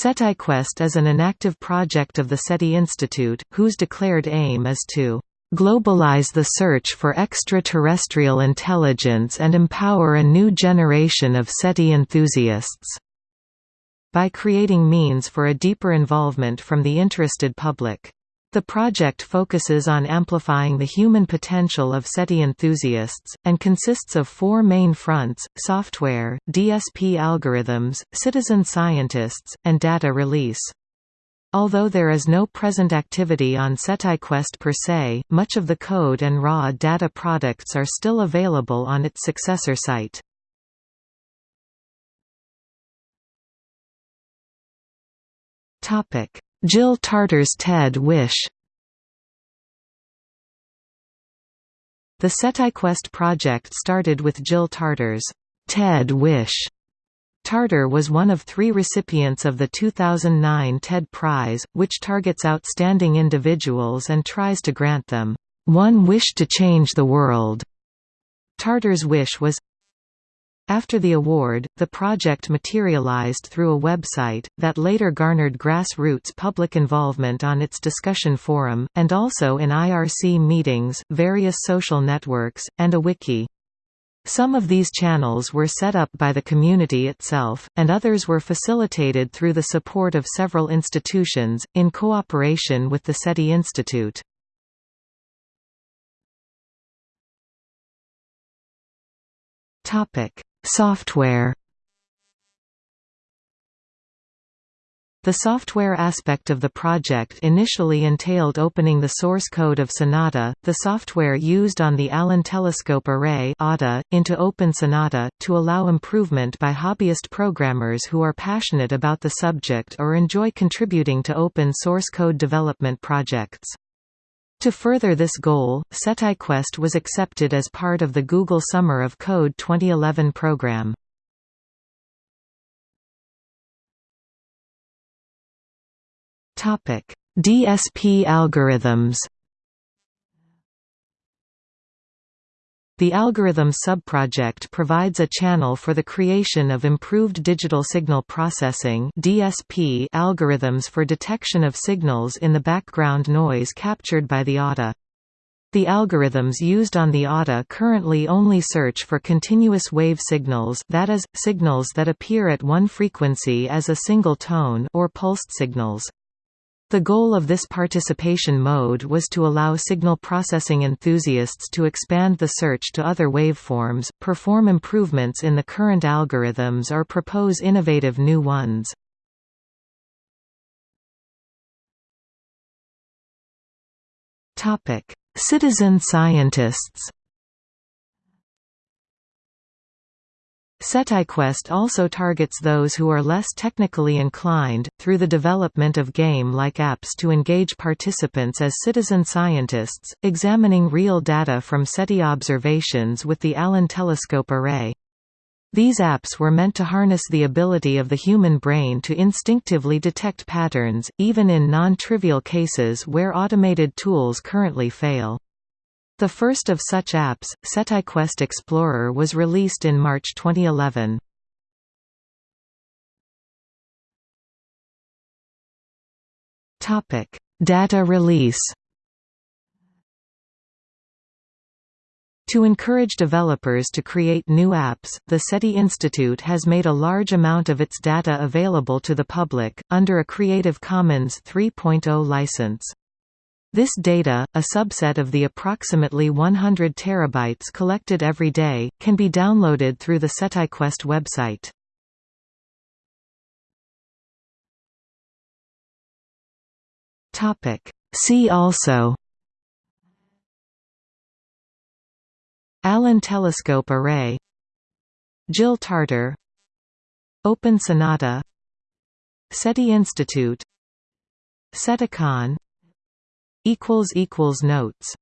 SETIquest is an inactive project of the SETI Institute, whose declared aim is to globalize the search for extraterrestrial intelligence and empower a new generation of SETI enthusiasts", by creating means for a deeper involvement from the interested public. The project focuses on amplifying the human potential of SETI enthusiasts, and consists of four main fronts, software, DSP algorithms, citizen scientists, and data release. Although there is no present activity on SETIquest per se, much of the code and raw data products are still available on its successor site. Jill Tarter's TED Wish The SETIquest project started with Jill Tarter's TED Wish. Tarter was one of three recipients of the 2009 TED Prize, which targets outstanding individuals and tries to grant them, "...one wish to change the world." Tarter's wish was after the award, the project materialized through a website, that later garnered grassroots public involvement on its discussion forum, and also in IRC meetings, various social networks, and a wiki. Some of these channels were set up by the community itself, and others were facilitated through the support of several institutions, in cooperation with the SETI Institute. Topic: Software The software aspect of the project initially entailed opening the source code of Sonata, the software used on the Allen Telescope Array into Open Sonata, to allow improvement by hobbyist programmers who are passionate about the subject or enjoy contributing to open source code development projects. To further this goal, SETIquest was accepted as part of the Google Summer of Code 2011 program. DSP algorithms The Algorithms subproject provides a channel for the creation of improved digital signal processing (DSP) algorithms for detection of signals in the background noise captured by the ATA. The algorithms used on the ATA currently only search for continuous wave signals that is, signals that appear at one frequency as a single tone or pulsed signals. The goal of this participation mode was to allow signal processing enthusiasts to expand the search to other waveforms, perform improvements in the current algorithms or propose innovative new ones. Citizen scientists SETIquest also targets those who are less technically inclined, through the development of game-like apps to engage participants as citizen scientists, examining real data from SETI observations with the Allen Telescope Array. These apps were meant to harness the ability of the human brain to instinctively detect patterns, even in non-trivial cases where automated tools currently fail. The first of such apps, SETIquest Explorer was released in March 2011. Data release To encourage developers to create new apps, the SETI Institute has made a large amount of its data available to the public, under a Creative Commons 3.0 license. This data, a subset of the approximately 100 terabytes collected every day, can be downloaded through the SETIquest website. See also Allen Telescope Array Jill Tarter Open Sonata SETI Institute SETICON Notes